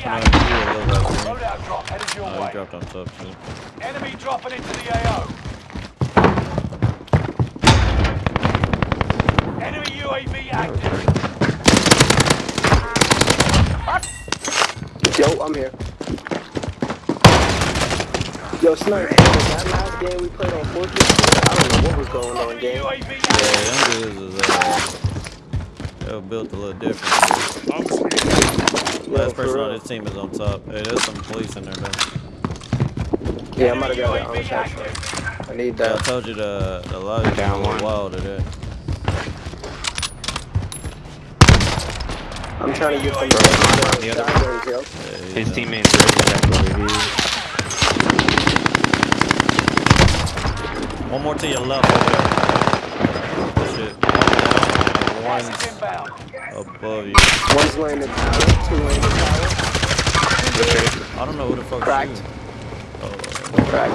dropping on active. you a little bit. Loadout drop headed your he way. dropped on top too. Enemy dropping into the AO. Enemy UAV active. Yo, I'm here. Yo, Snipe, that last game we played on Fortress, I don't know what was going on, game. Yeah, active. them dudes is uh, they were built a little different. Yo, Last person on real. this team is on top. Hey, there's some police in there, man. Yeah, I'm about to go that on shot. I need Yeah, I told you the the lobby Down was a one. little wild today. I'm trying to get some Bro, on the other sideways. Yeah, His down. teammates are exactly where he One more to your left over there. Shit. Gas is One's above you. One's the tower, two the tower. I don't know who the fuck Cracked. Oh, Crack.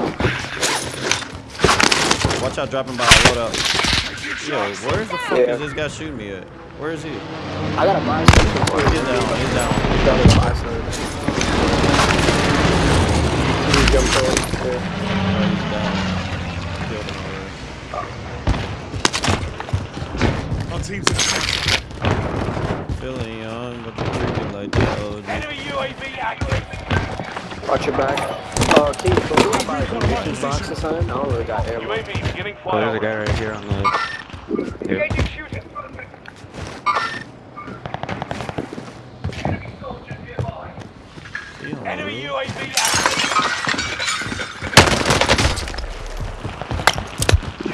watch out dropping by a loadout. Yo, where's the fuck Yeah. is this guy shooting me at? Where is he? I got a buy for He's down, he's down. Got a buy something. He jumped in. Yeah. Oh, he's down. Killed him already. Our team's in the Feeling young, but you're creepy like that. Oh, dude. Enemy UAV active. Watch your back. Uh, Keith, can we buy a munitions box or something? I don't really got ammo. UAV beginning Oh, there's a guy right here on the. Here. Engaging shooting. He on the Enemy. UAV active.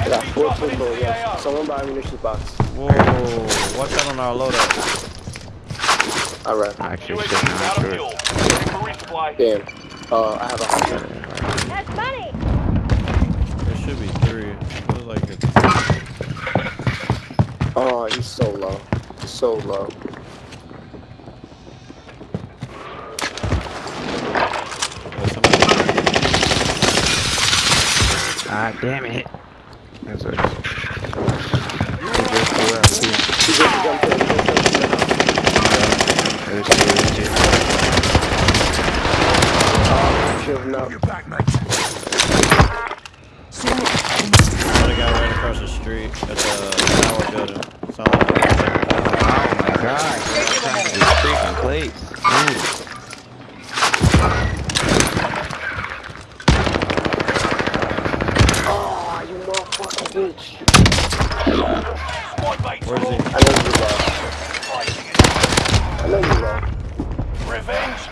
I got Enemy 14 dropping into bullets. the Yes. AO. Someone buy a munitions box. Whoa, watch out on our loadout. Alright. Actually, UAV sitting is on out of short. fuel. Ready for resupply. Damn. Uh, I have a hundred. That's money. There should be three. Feels like it's. Oh, he's so low. He's so low. there's Ah, damn it. That's what. He just flew out too. He just jumped in. He just jumped in the house. There's two legit. Oh, have known. You're back, mate. Another guy right across the street at the tower building. Oh my god. This freaking place. Dude. Where's he? all I know you low. fighting it. I know you low. Revenge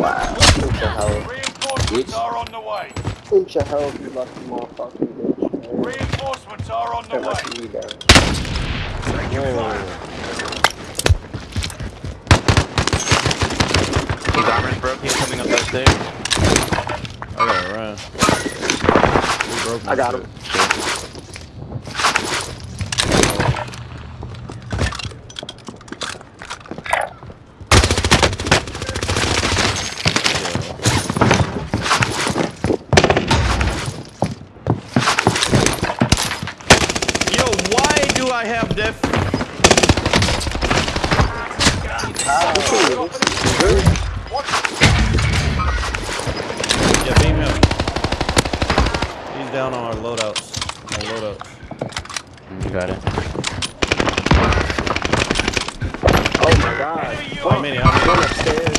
Wow. Inch of health. Reinforcements are on the way. Inch of health, you lucky motherfucking bitch. man. Reinforcements are on the Can't way. let you down. His armor's broken coming up those stairs. I gotta run. We broke my I got shit. him. Yo, why do I have def? Yeah, beam him. He's down on our loadouts. Our loadouts. You got it. Oh my god. How many? How many? Going upstairs.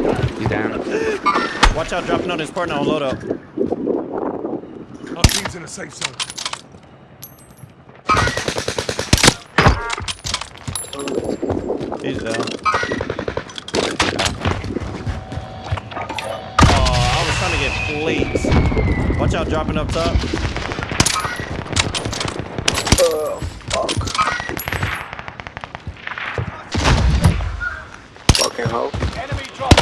Yeah. He's down. Watch out, dropping on his partner on loadout. Our in a safe zone. He's down. Oh, I was trying to get plates. Watch out, dropping up top. Oh, fuck. Fucking hoe. Enemy drop.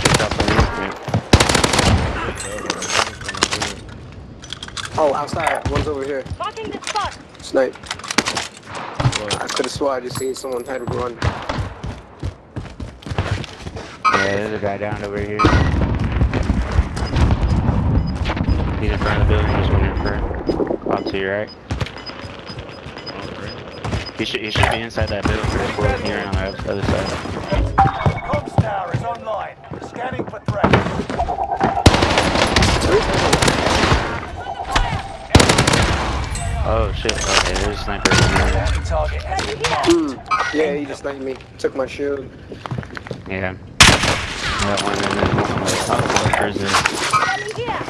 Just up on you. Oh, outside. One's over here. Marking the spot. Snipe. I could have swore I just seen someone had to run. Yeah, there's a guy down over here. He's in front of the building, just waiting for. Up to your right. He should, he should be inside that building for the here on the other side. Comms tower is online. Scanning for Oh shit, okay, there's a sniper in there. Enemy target has been marked. Hmm. Yeah, he just sniped me. Took my shield. Yeah. That one and then one of the top snipers is. Enemy here.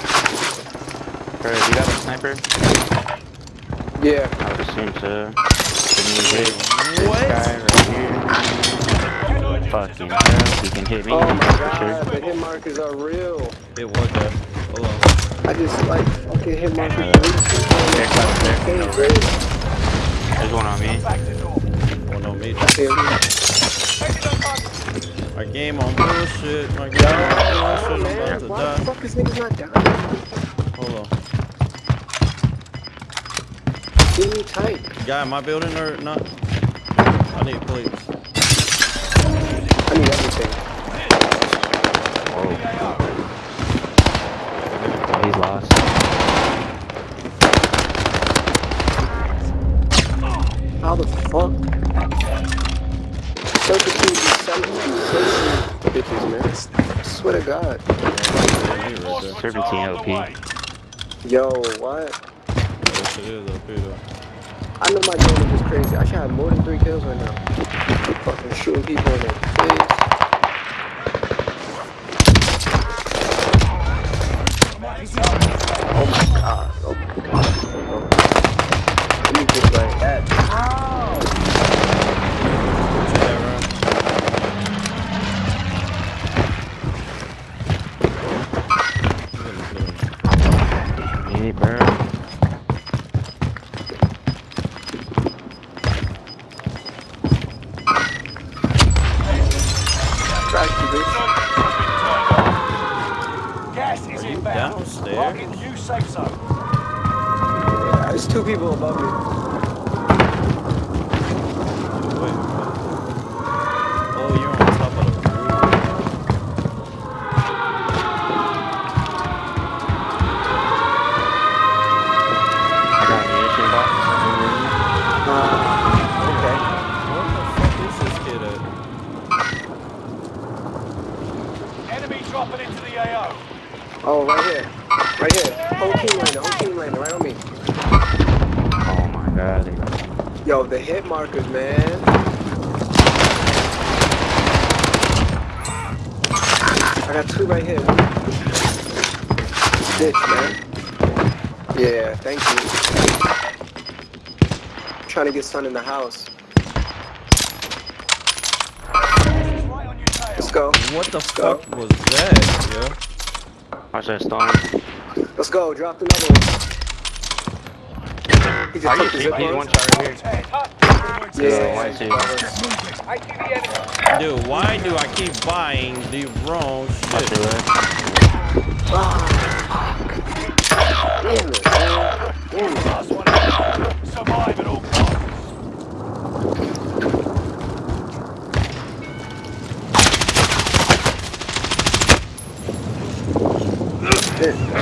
Bro, you got a sniper? Yeah. I would assume so. Can you hit this What? guy right here? Fucking hell, he can hit me Oh my god, sure. the hit markers are real. It was that. Hold on. I just like fucking hit markers. There, there. times. Hey, dude. There's one on me. Back to door. One on me. My game on bullshit. My game on bullshit. I'm about to why the die. fuck is niggas not dying? Hold on. Give me tight. Guy in my building or not? I need plates. I need everything. Oh, he's lost. How the fuck? Circuit King be selling these bitches, man. I swear to God. Serpentine OP. Yo, what? Yes, it is up here though. I know my game is just crazy. I should have more than three kills right now. Fucking shooting people in their face. Trash you, bitch. Gas is inbound. downstairs? Marking new safe zone. Yeah, There's two people above me. Oh, right here. Right here. Whole team landing. Whole team landing. Right on me. Oh my god. Yo, the hit markers, man. I got two right here. Bitch, man. Yeah, thank you. trying to get sun in the house. Gas is right on your tail. Let's go. What the go. fuck was that, yo? Watch that storm. Let's go. Drop another one. He just took the shooting? zip He's one shot right here. Ted, huh? Yeah. Why is he? I see. Dude, why do I keep buying the wrong shit? your left. Ah, fuck. Damn it, man. Damn it. Survive at all costs. Shit,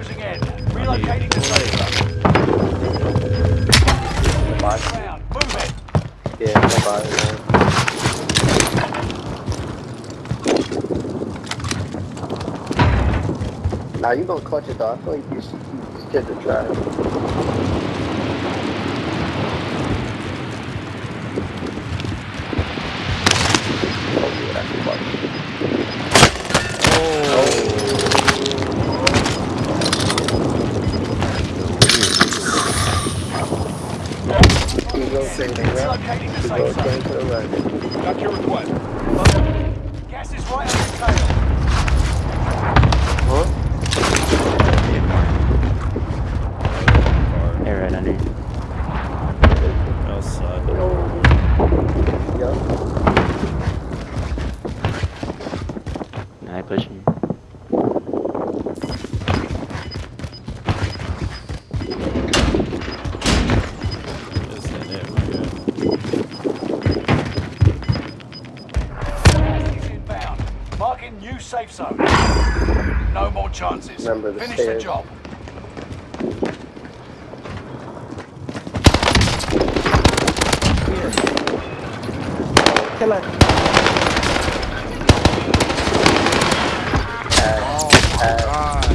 closing in. Relocating the Move it. Yeah, bye. Now you gonna clutch it though. I feel like you should, you should try. Marking new safe zone. No more chances. Remember the Finish stairs. the job. Come on.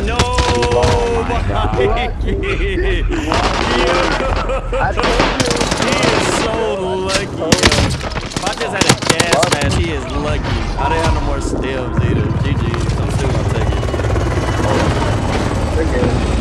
No! Oh, I told you! He is is lucky. I didn't have no more stems either. GG. I'm still gonna take it. Oh. They're.